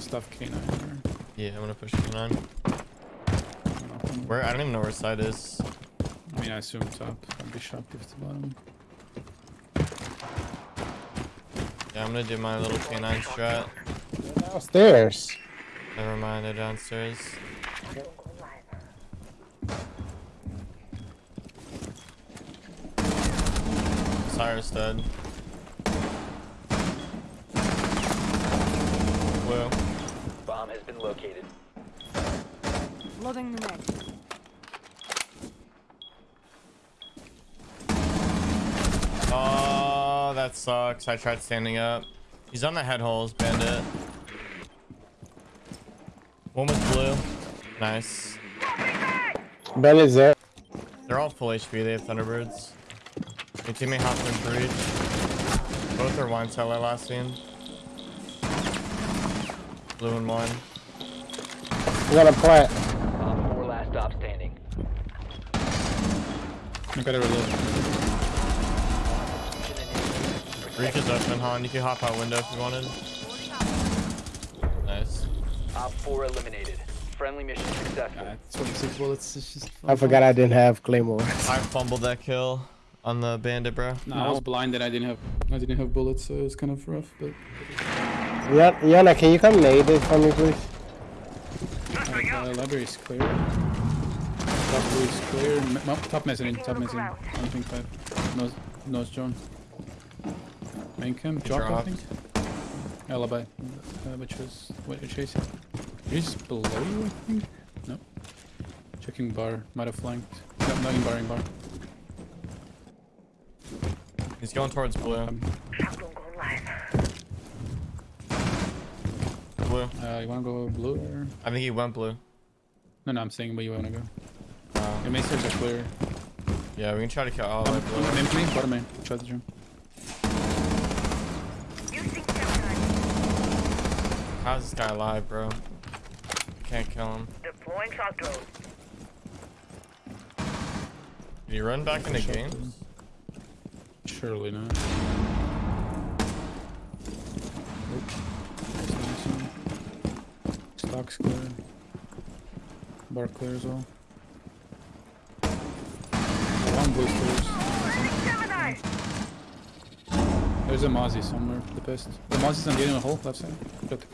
stuff K9 or Yeah, I'm gonna push K9. Where? I don't even know where side is. I mean, I assume top. I'd be shocked if it's bottom. Yeah, I'm gonna do my little K9 strat. Downstairs. Never mind, they're downstairs. Cyrus dead. Blue. Bomb has been located. Loading the mag. Oh, that sucks. I tried standing up. He's on the head holes, bandit. One with blue. Nice. Ben is there. They're all full HP. They have Thunderbirds. Your teammate hopped in for each. Both are wine cellar last seen. Blue and one. We got a plant. Op 4 last stop standing. I gotta reload. Reach is open, Han. You can hop out window if you wanted. Nice. Op 4 eliminated. Friendly mission successful. Uh, 26 bullets. It's just. I forgot I didn't have claymore. I fumbled that kill on the bandit, bro. No, I was blind and I didn't have I didn't have bullets, so it was kind of rough. But Yeah, Yana, can you come nade it for me, please? Uh, uh, library is clear. Top blue is clear. M m- top mezzanine. Top mezzanine. One pink five. Nose nose John. Main cam. Drop I think. Alibi. Uh, which was what you're chasing. He's below you, I think. No. Checking bar. Might have flanked. No, not in bar. In bar. He's going towards blue. Um, Blue. uh, you wanna go blue or? I think he went blue. No, no. I'm saying where you wanna go. Uh, Your main stairs are clear. yeah, we can try to kill all the Um, way blue. main, main, bottom main. Try the jump. How's this guy alive, bro? Can't kill him. Deploying shock drone. Did he run back into Shot games? them. Surely not. Stocks clear. Bar clear as well. One blue stairs. There's a Mozzie somewhere, the best. The Mozzie's on the end of the hole, left side. Got the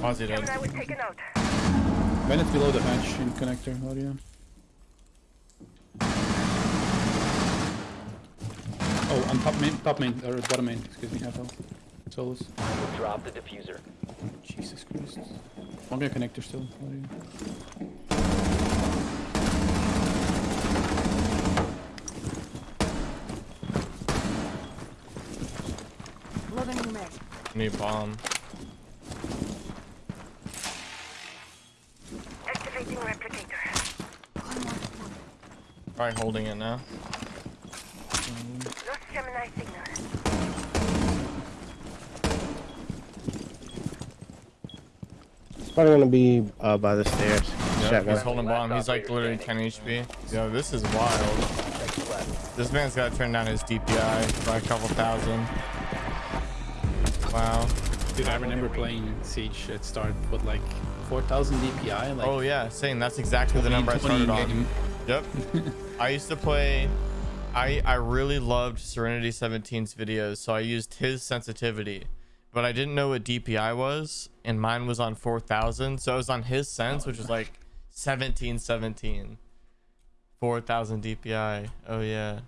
Ozzy dead. Gemini was taken out. Bennett below the hatch in connector, oh audio. Oh, on top main, top main, or bottom main, excuse me, half health. Solus. Drop the diffuser. Jesus Christ. One guy connector still, audio. Loading the mag. Need bomb. Activating replicator. Probably holding it now. Probably gonna be uh, by the stairs. Yep, Shotgun. he's holding bomb. He's like literally 10 HP. Yo, this is wild. This man's got to turn down his DPI by a couple thousand. Wow. Dude, I remember playing Siege at start with like 4000 DPI. Like, Oh yeah, same. that's exactly the number I 20 started on. Yep. I used to play. I I really loved Serenity 17's videos, so I used his sensitivity, but I didn't know what DPI was, and mine was on 4000, so I was on his sense, oh, which was like 1717. 4000 DPI. Oh yeah.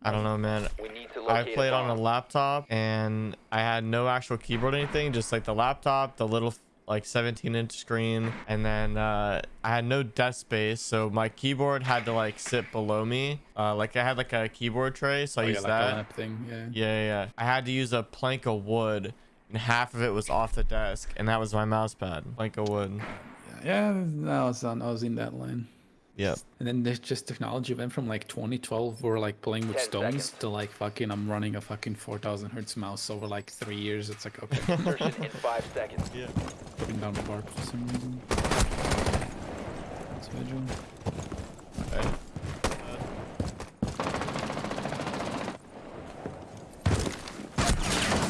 I don't know, man. We need to I played on a laptop and I had no actual keyboard or anything, just like the laptop, the little like 17 inch screen, and then uh, I had no desk space, so my keyboard had to like sit below me. Uh, like I had like a keyboard tray, so I Oh, yeah, used like a that. thing, yeah. Yeah, yeah, yeah. I had to use a plank of wood, and half of it was off the desk, and that was my mouse pad. Plank of wood. Yeah, I was on. I was in that line. Yep. And then there's just technology went from like 2012, we're like playing with stones, seconds. to like fucking I'm running a fucking 4000 hertz mouse over like three years. It's like okay, Insertion in five seconds. Yeah. putting down the bar for some reason. It's vigil. Okay.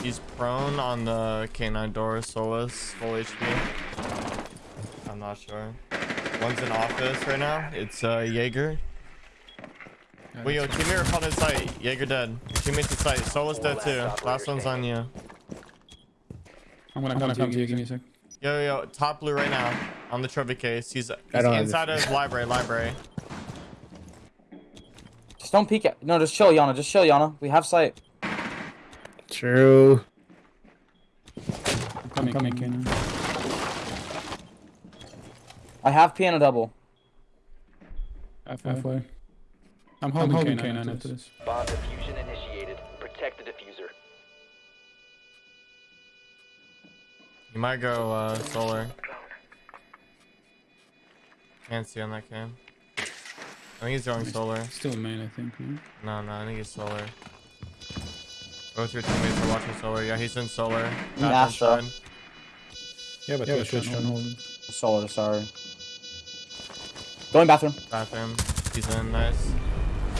He's prone on the K9 door, full HP. I'm not sure. One's in office right now. It's uh, Jaeger. Yeah, Wait, yo, that's- teammate called in sight. Jaeger dead. Teammate's in sight. Solo's dead too. Last one's on you. I'm gonna come to you. Give me a sec. Yo, yo, yo, top blue right now on the trophy case. He's, he's inside this. of library, library. Just don't peek at. No, just chill, Yana. Just chill, Yana. We have sight. True. I'm coming, coming, Kanan. I have piano double. Halfway. I'm holding, holding K9 after this. Bomb diffusion initiated. Protect the diffuser. You might go uh, solar. Can't see on that cam. I think he's going solar. Still main, I think. No? No, no, I think he's solar. Both your teammates are watching solar. Yeah, he's in solar. Bathroom Astra. Yeah, but Yeah, yeah, but Twitch Twitch don't don't hold it. Solar, sorry. Going bathroom. Bathroom. He's in. Nice.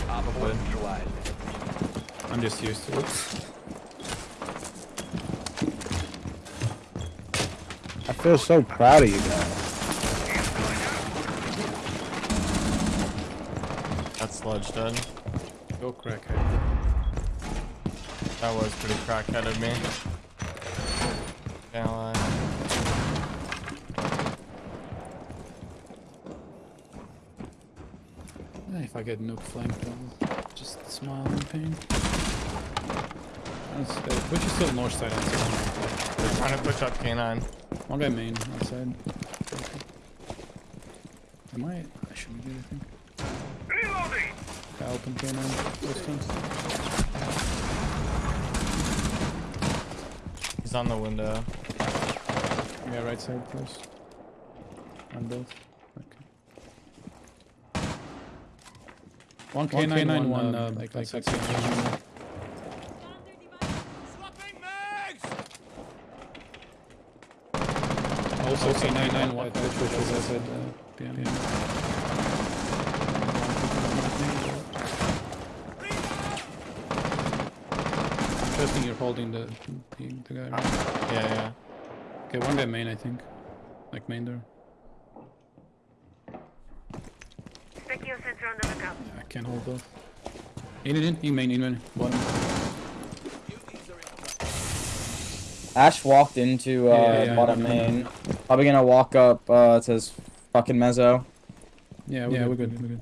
Op 4 Good. I'm just used to it. I feel so proud of you guys. That's sludge dead. Go crackhead. That was pretty crackhead of me. Can't lie. Eh, If I get nuke flanked, I'll just smile in pain. Twitch is still north side outside. They're trying to push up K9. One guy main outside. Am I? I shouldn't do anything. Reloading! I open K9 distance. He's on the window. Yeah, right side close. On both. Okay. One K9, one, K9, one, uh, like, like, like, like, Also K99, one, which was outside, uh, behind. Interesting you're holding the, the, the guy. right? Yeah, yeah. Okay, one guy main, I think. Like main door. Specchio sensor on the lookout. Yeah, I can't hold both. In, in, in, in main, in main. Bottom. Ash walked into uh, Yeah, yeah, yeah, bottom I know, I main. Probably gonna walk up uh, to his fucking mezzo. Yeah, we're, yeah, good, we're good, we're good.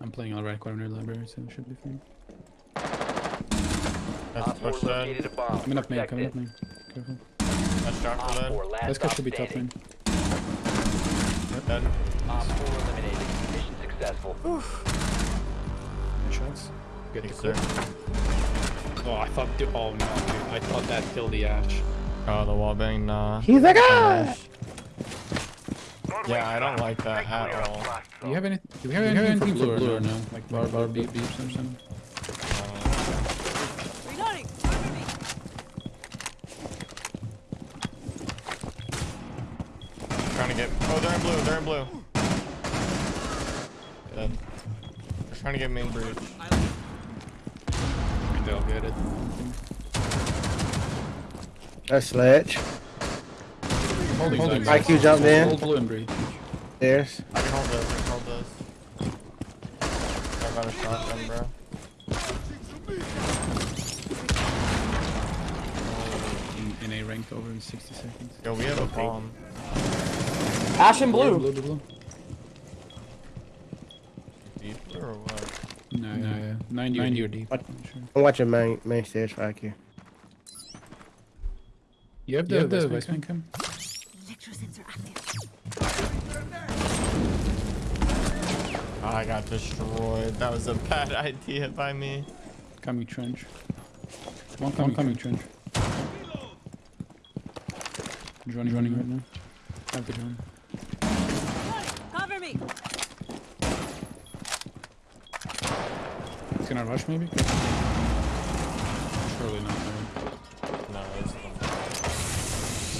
I'm playing on right corner library, so it should be fine. That's Op 4 push dead. located a bomb. Coming up main, coming up main. Careful. That's Jocker Op dead. 4 last This guy should be top standing. main. Dead. Op 4 eliminated. Mission successful. Shots. Get the Thanks, clip. sir. Oh, I thought. The, oh no, dude. I thought that killed the Ash. Oh, the wall bang, nah. He's like, ah! Yeah, I don't like that at all. Do you have any? Do we have anything, for blue, or no? Like bar, bar, beep, beeps or something? Reloading. Cover me. Trying to get. Oh, they're in blue. They're in blue. Dead. They're trying to get main breach. They'll get it. That's sledge. Holding, Holding. IQ jumped in. Hold blue and breach. There's. I can hold this. I can hold this. I got a shotgun, bro. In, in a ranked over in 60 seconds. Yo, we have a bomb. Ash and blue. Blue, blue, blue. Deep or what? No, no, yeah. 90, 90 or deep. What? I'm watching main, main stairs for IQ. You have the, You have the the Vice Viceman cam? Electrosensor active. Oh, I got destroyed. That was a bad idea by me. Coming trench. One coming, coming trench. He's running, running right now. Have the drone. Cover me. He's gonna rush maybe? Surely not. No, No, it's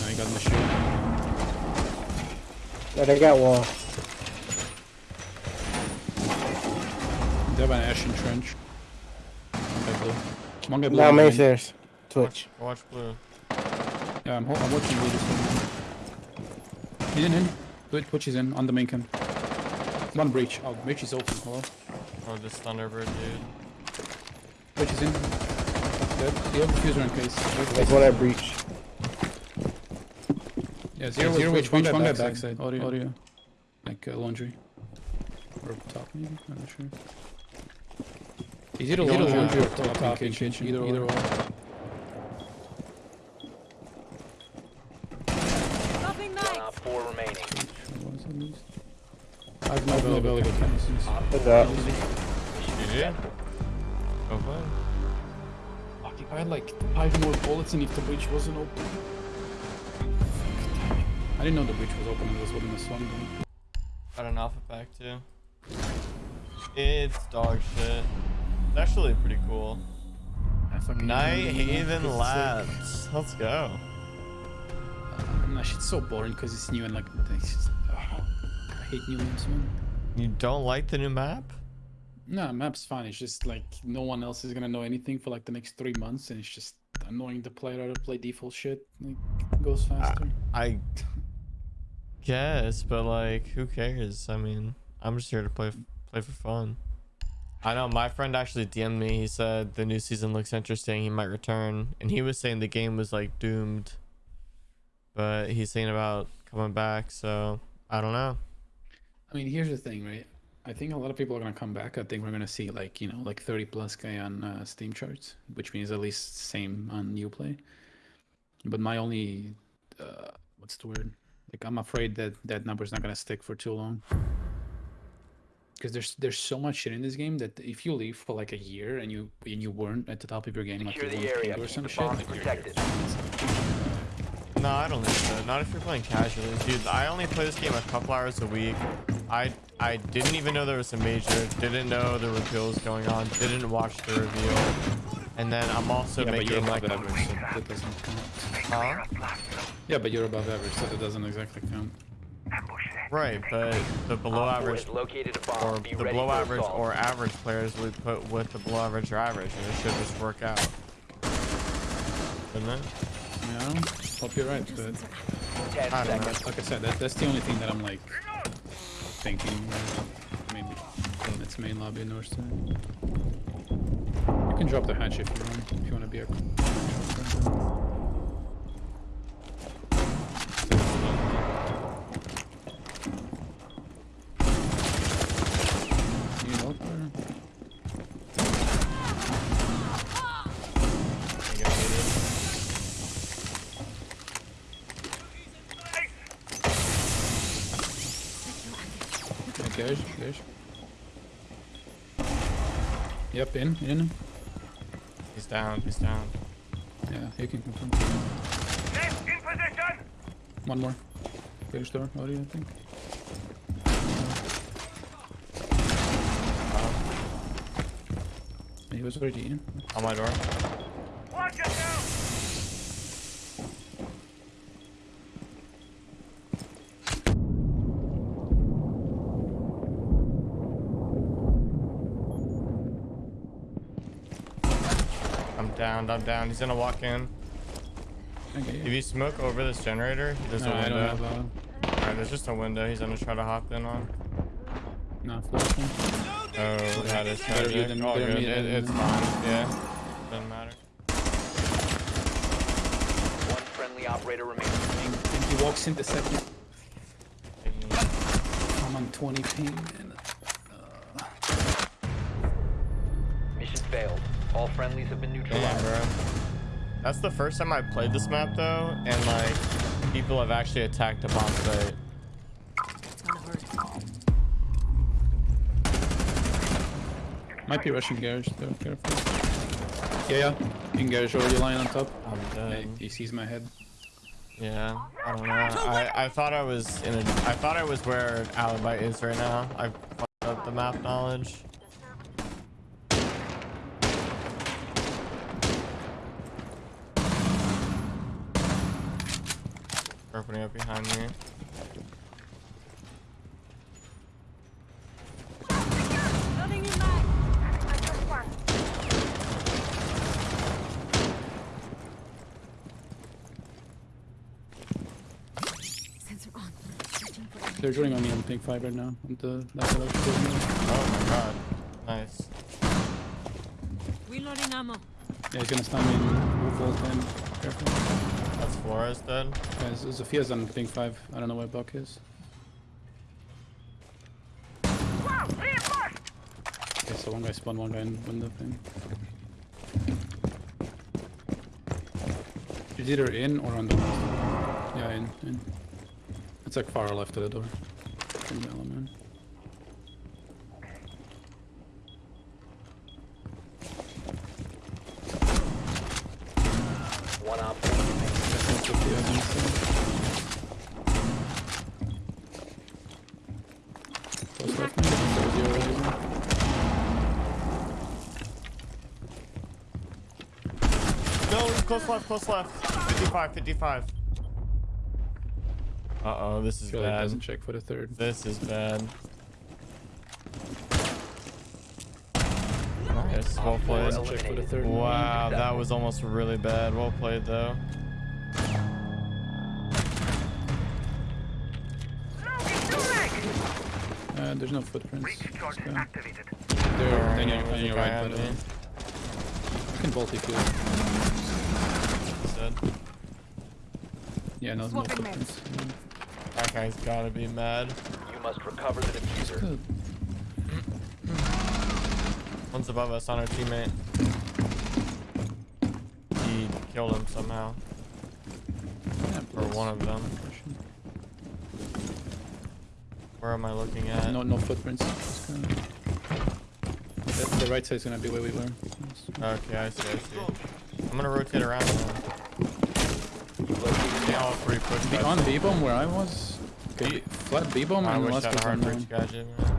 no he got in the shield. No, they got wall. They have an ash in trench. One guy blue. One guy blue. Now in main main. stairs. Twitch. Watch blue. Yeah, I'm, I'm watching videos. In, in. Twitch, Twitch is in, on the main cam. One breach. Oh, breach is open. Hello. Oh, this Thunderbird dude. Breach is in. Dead. You have diffuser in case. That's what I breached. Yeah, zero, zero which one, one guy backside. Audio. Audio. Like uh, laundry. Or top maybe? I'm not sure. Is it a laundry, laundry or top, top in kitchen? kitchen? Either, either or. Dropping One 4 remaining. At least? I have no available canister. What's up? GG. Play. Fuck, if I had like five more bullets and if the bridge wasn't open. I didn't know the bridge was open and was within the swung gun. Got an alpha pack too. It's dog shit. It's actually pretty cool. Night hate it, man, Haven it's Labs. Let's go. Like, that shit's so boring because it's new and like it's just, uh, I hate new maps, man. You don't like the new map? No, map's fine. It's just like no one else is gonna know anything for like the next three months, and it's just annoying to play. Rather play default shit. Like it goes faster. I guess, but like, who cares? I mean, I'm just here to play play for fun. I know my friend actually DM'd me. He said the new season looks interesting. He might return, and he was saying the game was like doomed, but he's saying about coming back. So I don't know. I mean, here's the thing, right? I think a lot of people are gonna come back. I think we're gonna see like you know like 30 plus k on uh, Steam charts, which means at least same on Uplay. But my only, uh, what's the word? Like I'm afraid that that number's not gonna stick for too long. Because there's there's so much shit in this game that if you leave for like a year and you and you weren't at the top of your game, like Secure you the area. or some the shit, like, protected. No, I don't think so. Not if you're playing casually, dude. I only play this game a couple hours a week. I I didn't even know there was a major. Didn't know there were kills going on. Didn't watch the reveal. And then I'm also yeah, but you're making above like, average, so that doesn't count. huh? Yeah, but you're above average, so that doesn't exactly count. Right, but the below average located or the below average assault. or average players would put with the below average or average, and it should just work out. Doesn't it? Yeah, hope you're right, but I don't know. like I said, that, that's the only thing that I'm like thinking. Maybe its main lobby north side. You can drop the hatch if you want. If you want to be a. You know, or- I get it. Yeah, garage, garage. Yep, in, in. He's down. He's down. Yeah, you can confirm. One more. Garage door, audio, I think. He was already in. On my door. I'm down, I'm down. He's gonna walk in. Okay. If you smoke over this generator, there's No, a I window. don't have a. Alright, there's just a window he's gonna try to hop in on. No, flashing. Oh, that is Better you tragic. than- All good. It, it's fine. Yeah. Doesn't matter. One friendly operator remaining. And, and he walks in the second. I'm on 20 ping. And, uh... Mission failed. All friendlies have been Damn, neutralized. bro. That's the first time I played this map though, and like people have actually attacked a bomb site. It's gonna hurt. might be rushing garage though, careful. Yeah, yeah. In garage already lying on top. I'm Yeah, dead. he sees my head. Yeah, I don't know. I, I thought I was in a. I thought I was where Alibi is right now. I fucked up the map knowledge. opening up behind me. They're joining on me on Pink 5 right now. On the left of Oh my god. Nice. Reloading ammo. Yeah, he's gonna stun me in full 10. Careful. That's Flores dead. Guys, Sophia's on pink five. I don't know where Buck is. Wow! Okay, so one guy spawned, one guy in window thing. He's either in or on the left. Yeah, in, in. It's like far left of the door. From the element. One op four remaining. That's not Sophia's inside. Close left, maybe? That was your razor. No, close left, close left. 55, 55. Uh oh, this is Feel bad. doesn't check for the third. This is bad. Nice, well played. Check for the third. Wow, that was almost really bad. Well played though. Smoking Uh, there's no footprints. Breach charge Let's activated. They're Alright, on your, there's on a your guy right, on but uh, me. I can bolt if you. Said. Yeah, no, no Swapping footprints. Yeah. That guy's gotta be mad. You must recover the diffuser. Good. One's above us on our teammate. He killed him somehow. Yeah, Or one of them. Where am I looking at? No, no footprints. Kinda- The, the right side's gonna be where we were. Okay, I see, I see. I'm gonna rotate around now. They all three push The on B bomb where I was. Okay, flat B bomb I and wish last I had a was hard on reach gadget. man.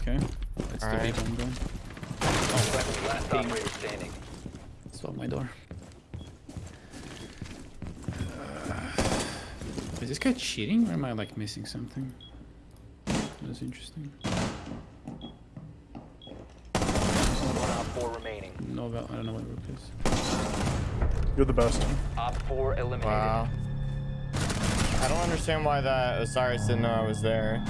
Okay, that's the B Alright. bomb going. Friendly last operator standing. Stop my door. Uh, is this guy cheating or am I like missing something? That's interesting. One op four remaining. No, I don't know what rook is. You're the best. Op four eliminated. Wow. I don't understand why that Osiris didn't know I was there.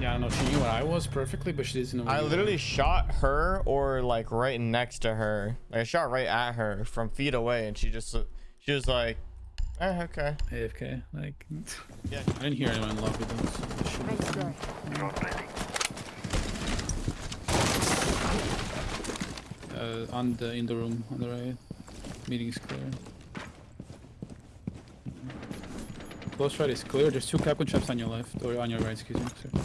Yeah, I know. She knew where I was perfectly, but she doesn't know. I you were. literally shot her or like right next to her. Like I shot right at her from feet away and she just she was like, eh, okay. AFK. Like, Yeah. I didn't hear anyone in love with them. So this should be Nice. Uh, on the in the room on the right. Meeting is clear. Close right is clear. There's two Kapkan traps on your left or on your right. Excuse me. Sorry.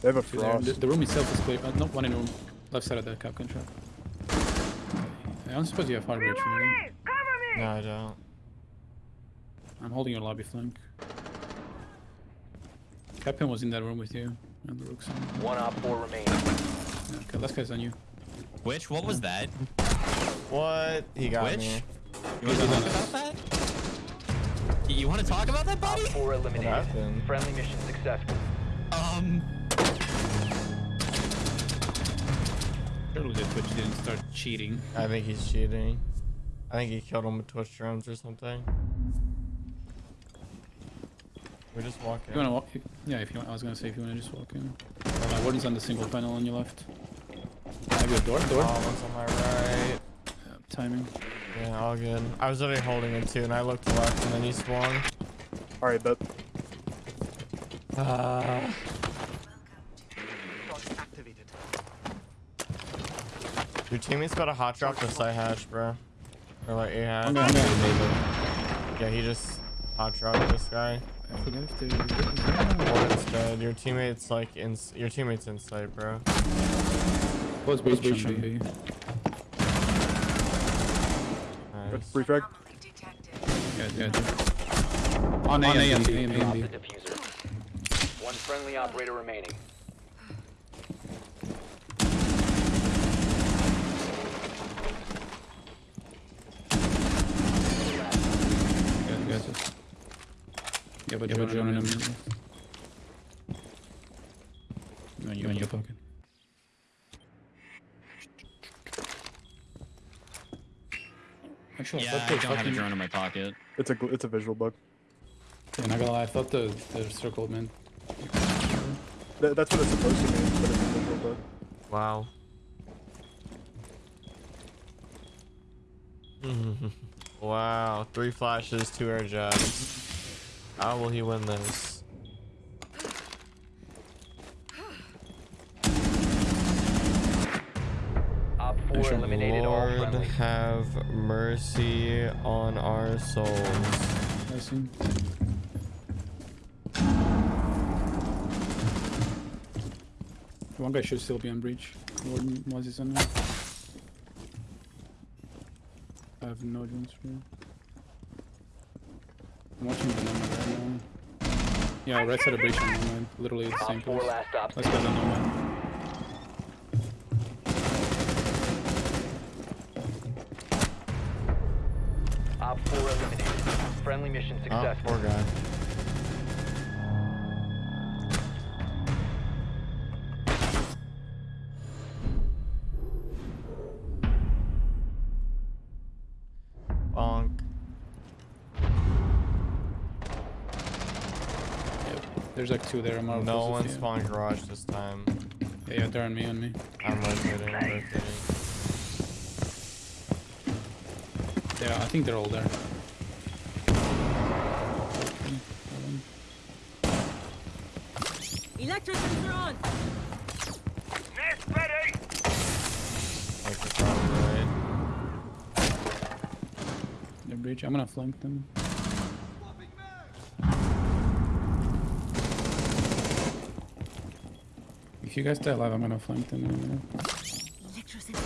They have a Two there. The, the room itself is clear. Uh, no, one in the room. Left side of the Kapkan trap. I don't suppose you have hard reach. Really. Reloading! Me! No, I don't. I'm holding your lobby flank. Captain was in that room with you. And the rook's on. One op four remaining. Yeah, okay, last guy's on you. Which? What was that? What? He got Which? me. You want to talk about that? You, you want to talk about that, Op buddy? four eliminated. happened? Friendly mission successful. Um, Surely the Twitch didn't start cheating. I think he's cheating. I think he killed him with Twitch drones or something. We're just walk If in. you wanna walk? Yeah, if you want, I was gonna say if you wanna just walk in. Uh, Warden's on the single panel on your left. Have you a door? Door? Oh, one's on my right. Yeah, timing. Yeah, all good. I was already holding it too, and I looked left, and then he swung. Alright, bet. Uh, your teammate's got a hot drop to side hatch, bro. Or like a hatch. I'm gonna, Yeah, he just hot dropped this guy. I forget if there is there. Warden's dead. Your teammate's like in. Your teammate's inside, bro. Close breach, breach breach. on B. Nice. Free frag. Yeah, yeah. On A and B, A and B, A and Drop B. the diffuser. One friendly operator remaining. Yeah, yeah, just. Yeah, but you're drone in a minute. No, you in your pocket. Actually, yeah, thought I they don't have a drone in my pocket. It's a gl- it's a visual bug. Yeah, not gonna lie, I thought the, the circle meant. Th- that's what it's supposed to mean, but it's invisible bug. Wow. wow. Three flashes, two air jabs. How will he win this? Op 4 Sure. eliminated Lord have mercy on our souls. I see. One guy should still be on breach. Warden was his on there. I have no drones for you. I'm watching the nomad right now. Yeah, right side of breach and nomad. Literally the same place. Let's go the nomad. Op 4 eliminated. Friendly mission Oh, successful. poor guy. Bonk. Yep. There's like two there. I'm out of No focus, one yeah. spawned garage this time. Yeah, yeah, they're on me, on me. I'm rotating, rotating. Yeah, I think they're all there. Electricians are on. Nest ready. Like you're right. They're breach. I'm gonna flank them. If you guys stay alive, I'm gonna flank them in a minute. Electricity.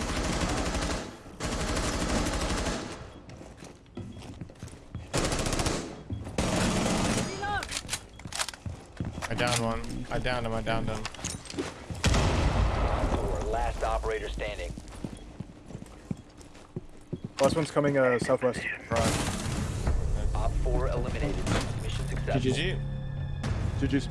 Reload. I downed one. I downed him. I downed him. 4 last operator standing. Last one's coming uh, southwest. Op 4 eliminated. Mission successful. GG. GG's.